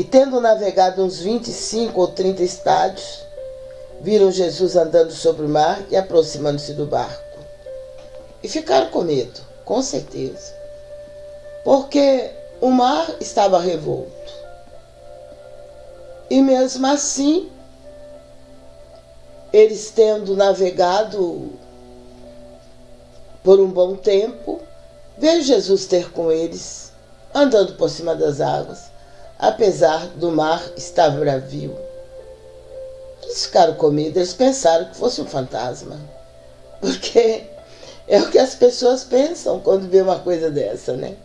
E tendo navegado uns 25 ou 30 estádios, viram Jesus andando sobre o mar e aproximando-se do barco. E ficaram com medo, com certeza. Porque o mar estava revolto. E mesmo assim, eles tendo navegado por um bom tempo, veio Jesus ter com eles, andando por cima das águas, apesar do mar estar bravio. Eles ficaram com medo, eles pensaram que fosse um fantasma. Porque é o que as pessoas pensam quando vê uma coisa dessa, né?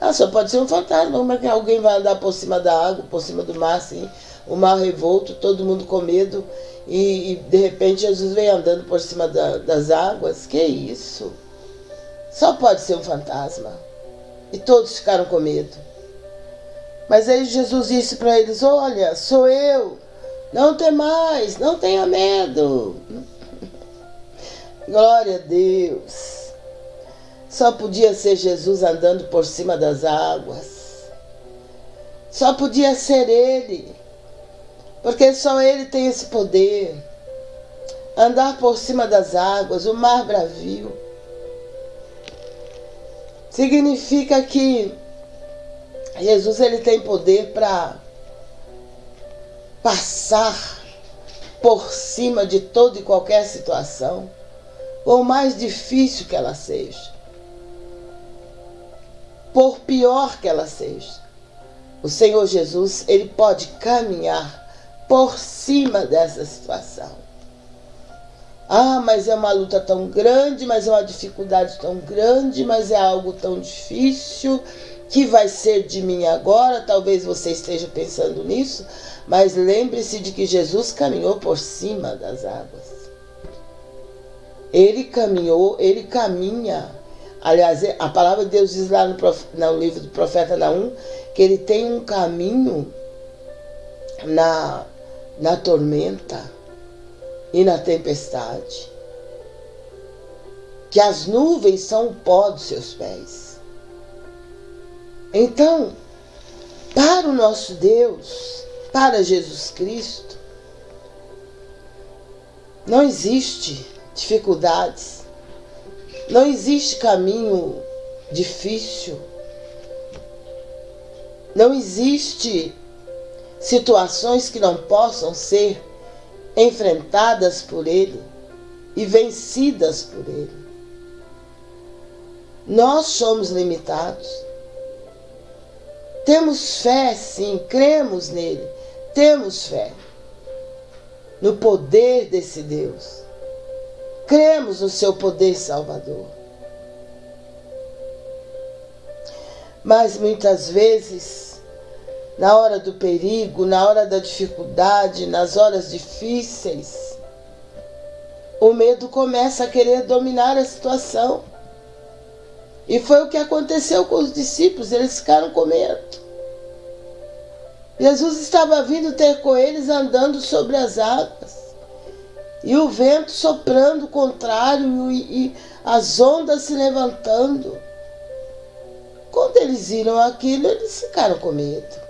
Ah, só pode ser um fantasma, como é que alguém vai andar por cima da água, por cima do mar, assim, o mar revolto, todo mundo com medo, e, e de repente Jesus vem andando por cima da, das águas? Que isso? Só pode ser um fantasma. E todos ficaram com medo. Mas aí Jesus disse para eles: Olha, sou eu, não tem mais, não tenha medo. Glória a Deus. Só podia ser Jesus andando por cima das águas. Só podia ser Ele. Porque só Ele tem esse poder. Andar por cima das águas, o mar bravio. Significa que Jesus ele tem poder para passar por cima de toda e qualquer situação, por mais difícil que ela seja por pior que ela seja. O Senhor Jesus, ele pode caminhar por cima dessa situação. Ah, mas é uma luta tão grande, mas é uma dificuldade tão grande, mas é algo tão difícil que vai ser de mim agora. Talvez você esteja pensando nisso, mas lembre-se de que Jesus caminhou por cima das águas. Ele caminhou, ele caminha Aliás, a palavra de Deus diz lá no, no livro do profeta Naum que ele tem um caminho na, na tormenta e na tempestade. Que as nuvens são o pó dos seus pés. Então, para o nosso Deus, para Jesus Cristo, não existe dificuldades não existe caminho difícil. Não existe situações que não possam ser enfrentadas por Ele e vencidas por Ele. Nós somos limitados. Temos fé, sim, cremos nele. Temos fé no poder desse Deus. Cremos no seu poder salvador. Mas muitas vezes, na hora do perigo, na hora da dificuldade, nas horas difíceis, o medo começa a querer dominar a situação. E foi o que aconteceu com os discípulos, eles ficaram com medo. Jesus estava vindo ter com eles andando sobre as águas e o vento soprando contrário e, e as ondas se levantando. Quando eles viram aquilo, eles ficaram com medo.